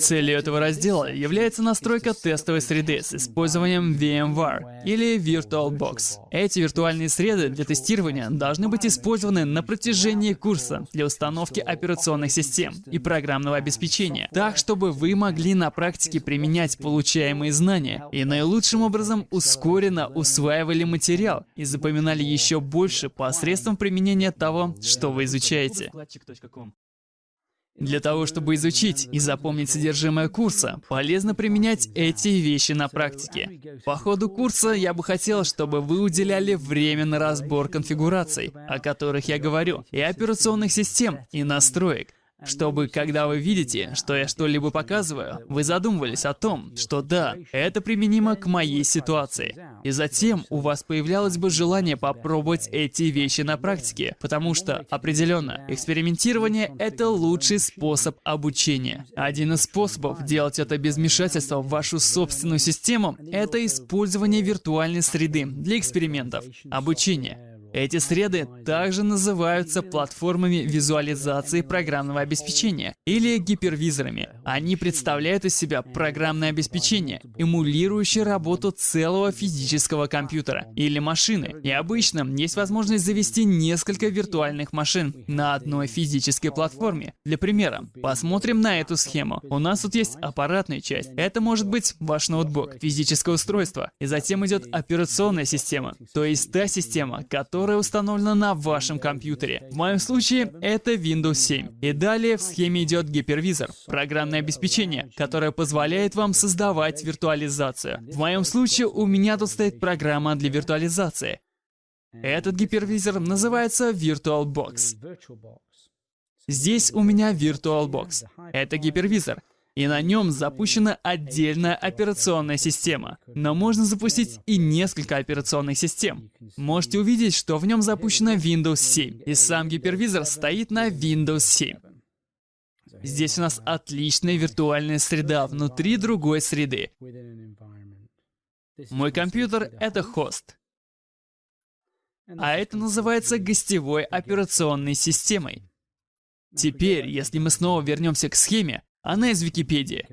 Целью этого раздела является настройка тестовой среды с использованием VMware или VirtualBox. Эти виртуальные среды для тестирования должны быть использованы на протяжении курса для установки операционных систем и программного обеспечения, так чтобы вы могли на практике применять получаемые знания и наилучшим образом ускоренно усваивали материал и запоминали еще больше посредством применения того, что вы изучаете. Для того, чтобы изучить и запомнить содержимое курса, полезно применять эти вещи на практике. По ходу курса я бы хотел, чтобы вы уделяли время на разбор конфигураций, о которых я говорю, и операционных систем, и настроек чтобы, когда вы видите, что я что-либо показываю, вы задумывались о том, что да, это применимо к моей ситуации. И затем у вас появлялось бы желание попробовать эти вещи на практике, потому что, определенно, экспериментирование — это лучший способ обучения. Один из способов делать это без вмешательства в вашу собственную систему — это использование виртуальной среды для экспериментов, обучения. Эти среды также называются платформами визуализации программного обеспечения или гипервизорами. Они представляют из себя программное обеспечение, эмулирующее работу целого физического компьютера или машины. И обычно есть возможность завести несколько виртуальных машин на одной физической платформе. Для примера, посмотрим на эту схему. У нас тут есть аппаратная часть. Это может быть ваш ноутбук, физическое устройство. И затем идет операционная система, то есть та система, которая которая установлена на вашем компьютере. В моем случае это Windows 7. И далее в схеме идет гипервизор, программное обеспечение, которое позволяет вам создавать виртуализацию. В моем случае у меня тут стоит программа для виртуализации. Этот гипервизор называется VirtualBox. Здесь у меня VirtualBox. Это гипервизор и на нем запущена отдельная операционная система. Но можно запустить и несколько операционных систем. Можете увидеть, что в нем запущена Windows 7, и сам гипервизор стоит на Windows 7. Здесь у нас отличная виртуальная среда внутри другой среды. Мой компьютер — это хост. А это называется гостевой операционной системой. Теперь, если мы снова вернемся к схеме, она из Википедии.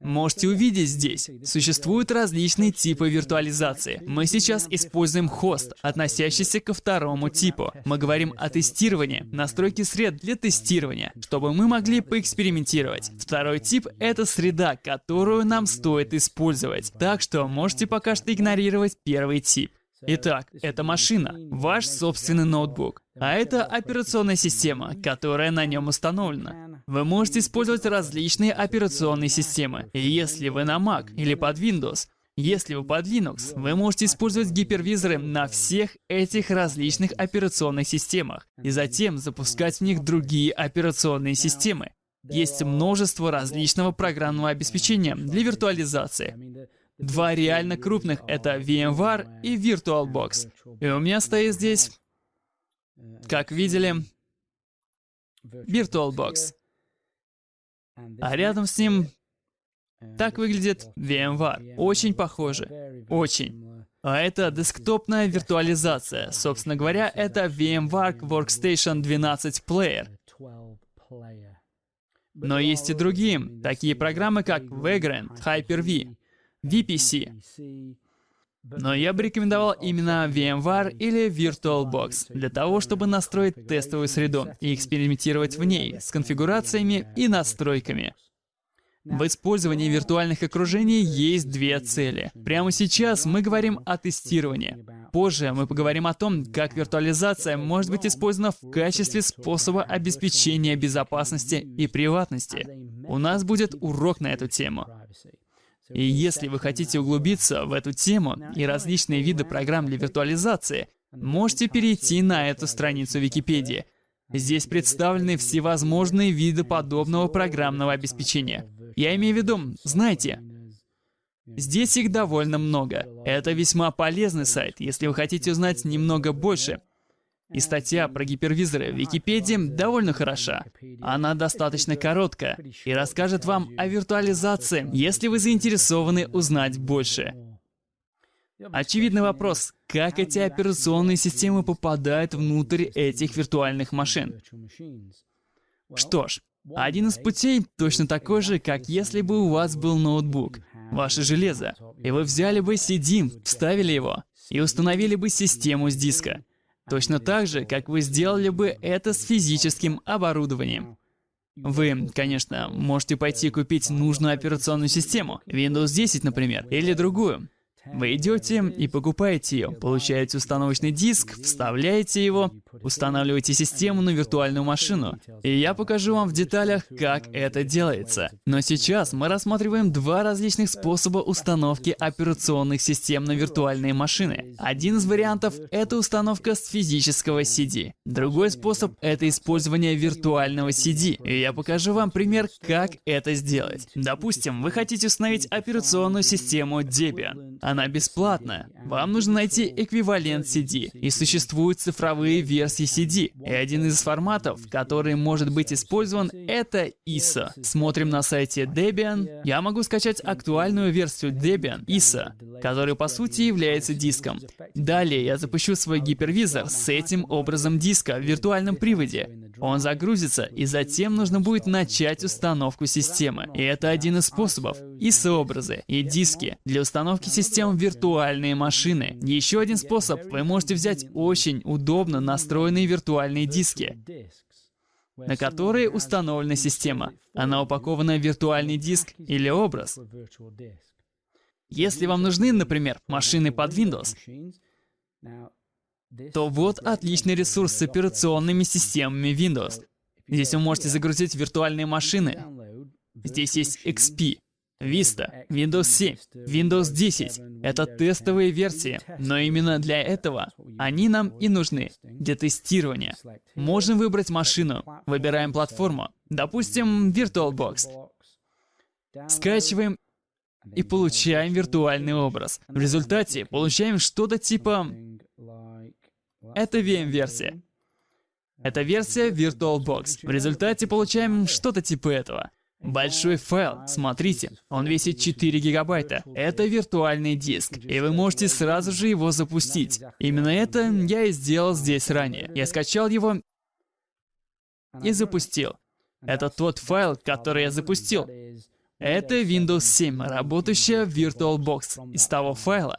Можете увидеть здесь, существуют различные типы виртуализации. Мы сейчас используем хост, относящийся ко второму типу. Мы говорим о тестировании, настройке сред для тестирования, чтобы мы могли поэкспериментировать. Второй тип — это среда, которую нам стоит использовать. Так что можете пока что игнорировать первый тип. Итак, это машина, ваш собственный ноутбук. А это операционная система, которая на нем установлена. Вы можете использовать различные операционные системы. Если вы на Mac или под Windows, если вы под Linux, вы можете использовать гипервизоры на всех этих различных операционных системах и затем запускать в них другие операционные системы. Есть множество различного программного обеспечения для виртуализации. Два реально крупных — это VMware и VirtualBox. И у меня стоит здесь, как видели, VirtualBox. А рядом с ним так выглядит VMware. Очень похоже. Очень. А это десктопная виртуализация. Собственно говоря, это VMware Workstation 12 Player. Но есть и другие, такие программы как Vagrant, Hyper-V. VPC. Но я бы рекомендовал именно VMware или VirtualBox для того, чтобы настроить тестовую среду и экспериментировать в ней с конфигурациями и настройками. В использовании виртуальных окружений есть две цели. Прямо сейчас мы говорим о тестировании. Позже мы поговорим о том, как виртуализация может быть использована в качестве способа обеспечения безопасности и приватности. У нас будет урок на эту тему. И если вы хотите углубиться в эту тему и различные виды программ для виртуализации, можете перейти на эту страницу Википедии. Здесь представлены всевозможные виды подобного программного обеспечения. Я имею в виду, знаете, здесь их довольно много. Это весьма полезный сайт, если вы хотите узнать немного больше и статья про гипервизоры в Википедии довольно хороша. Она достаточно короткая и расскажет вам о виртуализации, если вы заинтересованы узнать больше. Очевидный вопрос, как эти операционные системы попадают внутрь этих виртуальных машин? Что ж, Один из путей точно такой же, как если бы у вас был ноутбук, ваше железо, и вы взяли бы CD, вставили его и установили бы систему с диска. Точно так же, как вы сделали бы это с физическим оборудованием. Вы, конечно, можете пойти купить нужную операционную систему, Windows 10, например, или другую. Вы идете и покупаете ее, получаете установочный диск, вставляете его, устанавливаете систему на виртуальную машину. И я покажу вам в деталях, как это делается. Но сейчас мы рассматриваем два различных способа установки операционных систем на виртуальные машины. Один из вариантов — это установка с физического CD. Другой способ — это использование виртуального CD. И я покажу вам пример, как это сделать. Допустим, вы хотите установить операционную систему Debian. Она бесплатная. Вам нужно найти эквивалент CD. И существуют цифровые версии CD. И один из форматов, который может быть использован, это ISO. Смотрим на сайте Debian. Я могу скачать актуальную версию Debian ISO, который по сути является диском. Далее я запущу свой гипервизор с этим образом диска в виртуальном приводе. Он загрузится, и затем нужно будет начать установку системы. И это один из способов. ISO-образы и диски для установки систем виртуальные машины. Еще один способ. Вы можете взять очень удобно настроенные виртуальные диски, на которые установлена система. Она упакована в виртуальный диск или образ. Если вам нужны, например, машины под Windows, то вот отличный ресурс с операционными системами Windows. Здесь вы можете загрузить виртуальные машины. Здесь есть XP, Vista, Windows 7, Windows 10 — это тестовые версии, но именно для этого они нам и нужны, для тестирования. Можем выбрать машину, выбираем платформу, допустим, VirtualBox. Скачиваем и получаем виртуальный образ. В результате получаем что-то типа... Это VM-версия. Это версия VirtualBox. В результате получаем что-то типа этого. Большой файл, смотрите, он весит 4 гигабайта. Это виртуальный диск, и вы можете сразу же его запустить. Именно это я и сделал здесь ранее. Я скачал его и запустил. Это тот файл, который я запустил. Это Windows 7, работающая VirtualBox. Из того файла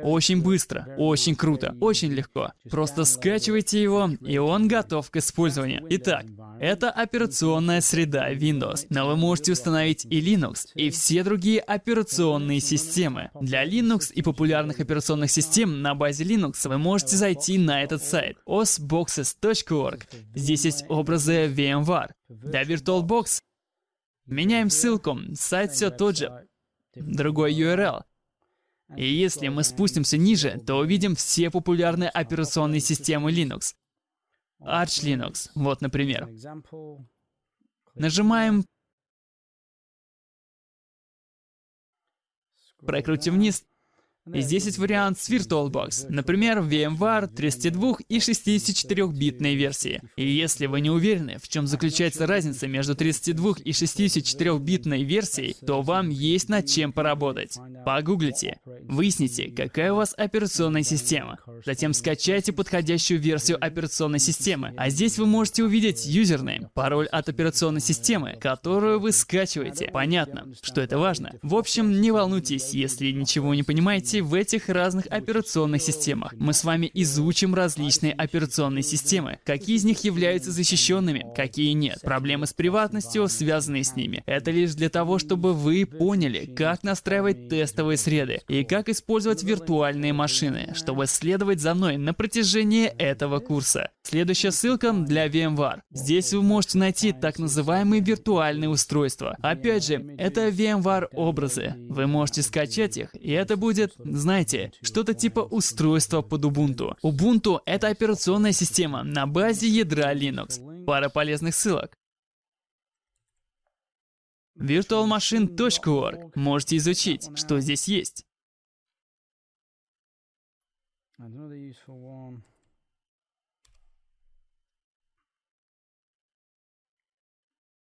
Очень быстро, очень круто, очень легко. Просто скачивайте его, и он готов к использованию. Итак, это операционная среда Windows, но вы можете установить и Linux, и все другие операционные системы. Для Linux и популярных операционных систем на базе Linux вы можете зайти на этот сайт osboxes.org. Здесь есть образы VMware. Для VirtualBox меняем ссылку, сайт все тот же, другой URL. И если мы спустимся ниже, то увидим все популярные операционные системы Linux. Arch Linux, вот, например. Нажимаем, прокрутим вниз, и здесь есть вариант с VirtualBox, например, VMware 32 и 64-битной версии. И если вы не уверены, в чем заключается разница между 32 и 64-битной версией, то вам есть над чем поработать. Погуглите, выясните, какая у вас операционная система. Затем скачайте подходящую версию операционной системы. А здесь вы можете увидеть юзернейм, пароль от операционной системы, которую вы скачиваете. Понятно, что это важно. В общем, не волнуйтесь, если ничего не понимаете, работаете в этих разных операционных системах. Мы с вами изучим различные операционные системы. Какие из них являются защищенными, какие нет. Проблемы с приватностью, связанные с ними. Это лишь для того, чтобы вы поняли, как настраивать тестовые среды и как использовать виртуальные машины, чтобы следовать за мной на протяжении этого курса. Следующая ссылка для VMware. Здесь вы можете найти так называемые виртуальные устройства. Опять же, это VMware образы. Вы можете скачать их, и это будет знаете, что-то типа устройства под Ubuntu. Ubuntu — это операционная система на базе ядра Linux. Пара полезных ссылок. virtualmachine.org. Можете изучить, что здесь есть.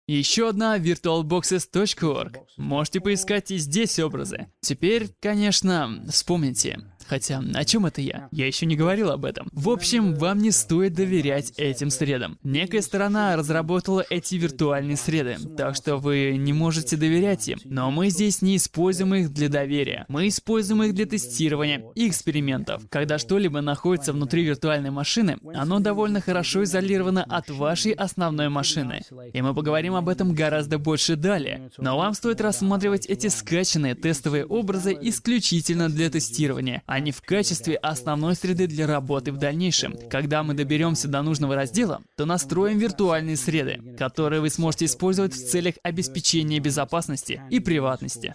Еще одна virtualboxes.org. Можете поискать и здесь образы. Теперь, конечно, вспомните. Хотя, о чем это я? Я еще не говорил об этом. В общем, вам не стоит доверять этим средам. Некая сторона разработала эти виртуальные среды, так что вы не можете доверять им. Но мы здесь не используем их для доверия. Мы используем их для тестирования и экспериментов. Когда что-либо находится внутри виртуальной машины, оно довольно хорошо изолировано от вашей основной машины. И мы поговорим об этом гораздо больше далее. Но вам стоит рассматривать эти скачанные тестовые образы исключительно для тестирования, а не в качестве основной среды для работы в дальнейшем. Когда мы доберемся до нужного раздела, то настроим виртуальные среды, которые вы сможете использовать в целях обеспечения безопасности и приватности.